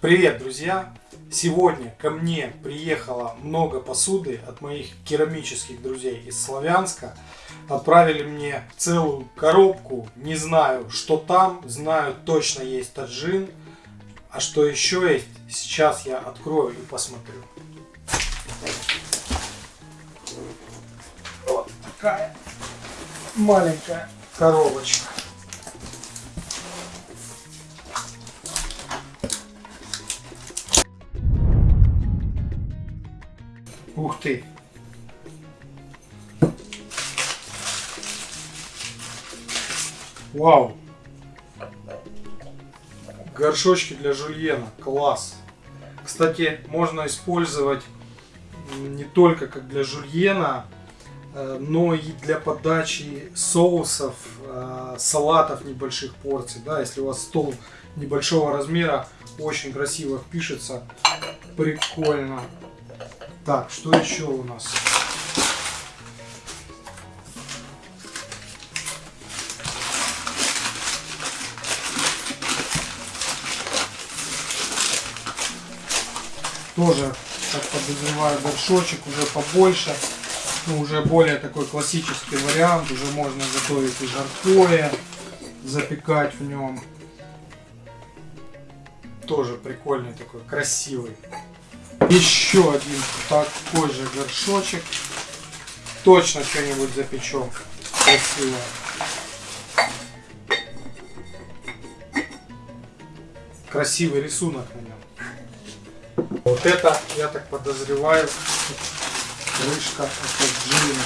Привет, друзья! Сегодня ко мне приехало много посуды от моих керамических друзей из Славянска. Отправили мне целую коробку. Не знаю, что там. Знаю, точно есть таджин. А что еще есть, сейчас я открою и посмотрю. Вот такая маленькая коробочка. Ух ты! Вау! Горшочки для жульена. Класс! Кстати, можно использовать не только как для жульена, э, но и для подачи соусов, э, салатов небольших порций. Да, если у вас стол небольшого размера, очень красиво пишется. Прикольно. Так, что еще у нас? Тоже, так подозреваю, горшочек уже побольше. Ну, уже более такой классический вариант. Уже можно готовить и жаркое, запекать в нем. Тоже прикольный такой, красивый. Еще один такой же горшочек. Точно что-нибудь запечем. Красиво. Красивый рисунок на нем. Вот это, я так подозреваю, крышка от джина.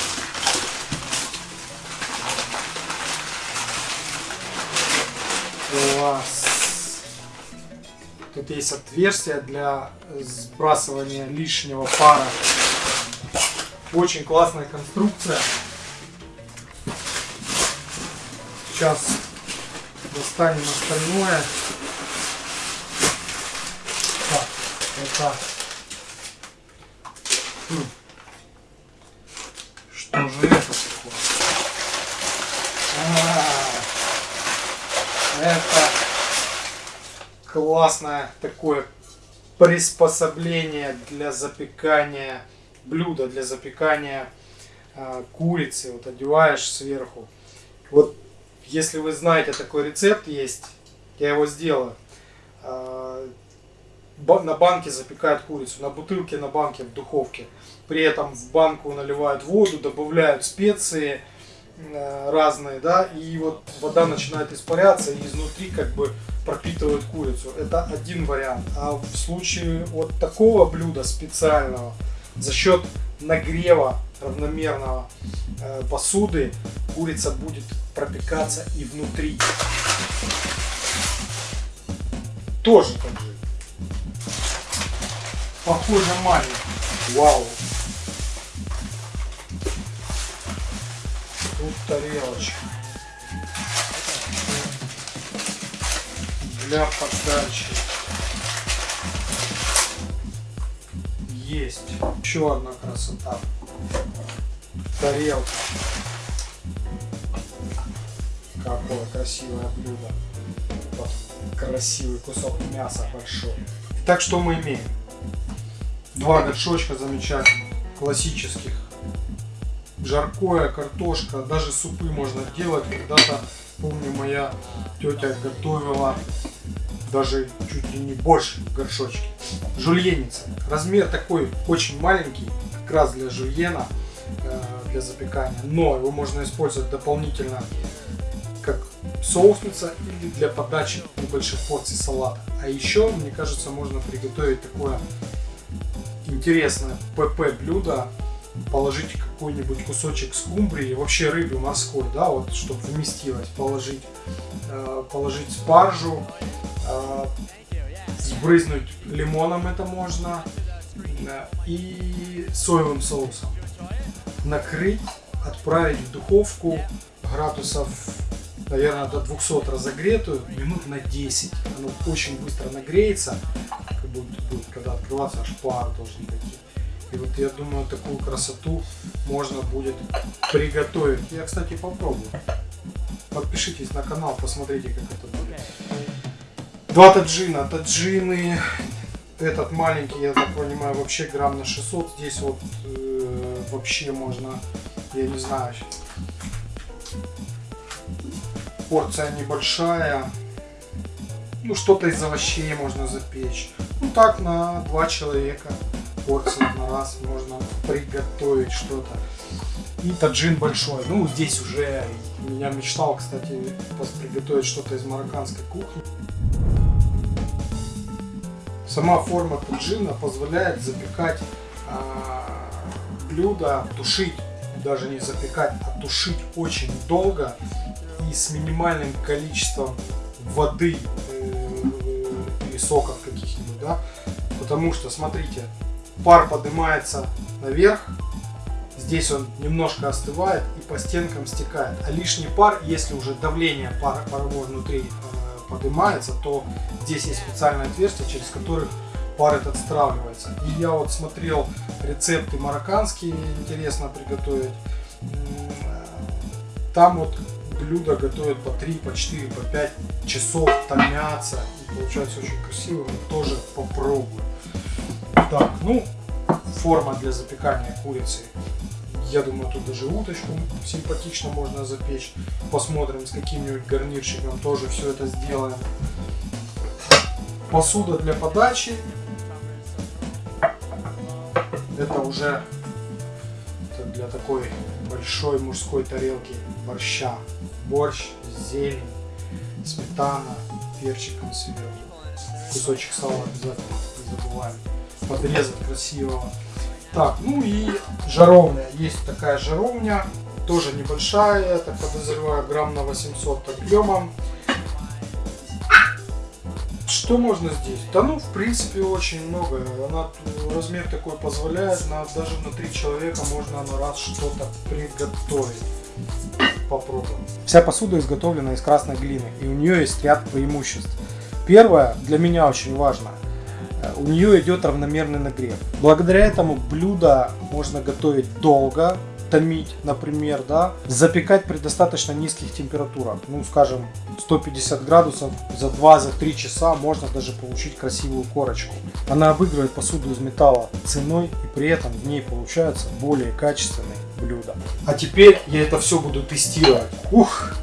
Класс. Тут есть отверстие для сбрасывания лишнего пара. Очень классная конструкция. Сейчас достанем остальное. Так, это... Хм. Что же это такое? А -а -а. Это классное такое приспособление для запекания блюда, для запекания э, курицы. Вот одеваешь сверху. Вот если вы знаете, такой рецепт есть, я его сделаю. Э, на банке запекают курицу, на бутылке, на банке, в духовке. При этом в банку наливают воду, добавляют специи э, разные, да, и вот вода начинает испаряться, и изнутри как бы пропитывают курицу. Это один вариант. А в случае вот такого блюда специального, за счет нагрева равномерного э, посуды, курица будет пропекаться и внутри. Тоже так же. Похоже маленький. Вау. Тут тарелочка. Для подачи. Есть. Еще одна красота. Тарелка. Какое красивое блюдо. Вот красивый кусок мяса большой. Так что мы имеем? Два горшочка замечательных, классических. Жаркое, картошка, даже супы можно делать. Когда-то, помню, моя тетя готовила даже чуть ли не больше горшочки. Жульеница. Размер такой очень маленький, как раз для жульена, э, для запекания. Но его можно использовать дополнительно как соусница или для подачи небольших порций салата. А еще, мне кажется, можно приготовить такое интересное ПП блюдо, положить какой-нибудь кусочек скумбрии, вообще рыбы морской, да, вот, чтобы вместилось, положить, э, положить спаржу, э, сбрызнуть лимоном это можно э, и соевым соусом. Накрыть, отправить в духовку градусов, наверное, до 200 разогретую, минут на 10. Оно очень быстро нагреется, как будет, будет когда открываться, аж пар должен идти. И вот я думаю, такую красоту можно будет приготовить. Я, кстати, попробую. Подпишитесь на канал, посмотрите, как это будет. Два таджина. Таджины. Этот маленький, я так понимаю, вообще грамм на 600. Здесь вот э, вообще можно, я не знаю, порция небольшая. Ну, что-то из овощей можно запечь. Ну, так на два человека порция на раз можно приготовить что-то. И таджин большой. Ну, здесь уже я мечтал, кстати, приготовить что-то из марокканской кухни. Сама форма таджина позволяет запекать а, блюдо, тушить, даже не запекать, а тушить очень долго и с минимальным количеством воды э, или соков каких-нибудь, да, потому что, смотрите, пар поднимается наверх, здесь он немножко остывает и по стенкам стекает, а лишний пар, если уже давление пара, парового внутри э, поднимается, то здесь есть специальное отверстие, через которое пар этот стравливается. И я вот смотрел рецепты марокканские, интересно приготовить. Там вот блюда готовят по 3, по 4, по 5 часов, томятся. И получается очень красиво. Тоже попробуем. Так, ну, форма для запекания курицы. Я думаю, тут даже уточку симпатично можно запечь. Посмотрим, с каким-нибудь гарнирчиком тоже все это сделаем. Посуда для подачи. Это уже для такой большой мужской тарелки борща. Борщ, зелень, сметана, перчиком сверху. Кусочек сала обязательно не забываем. Подрезать красиво. Так, ну и жаровня. Есть такая жаровня, тоже небольшая, так подозреваю, грамм на 800 объемом. Что можно здесь? Да ну, в принципе, очень много. Она, размер такой позволяет, на, даже на три человека можно на раз что-то приготовить. Попробуем. Вся посуда изготовлена из красной глины, и у нее есть ряд преимуществ. Первое, для меня очень важно, у нее идет равномерный нагрев. Благодаря этому блюдо можно готовить долго, томить, например, да, запекать при достаточно низких температурах, ну, скажем, 150 градусов за 2-3 часа можно даже получить красивую корочку. Она обыгрывает посуду из металла ценой и при этом в ней получаются более качественные блюда. А теперь я это все буду тестировать. Ух!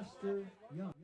Lester Young.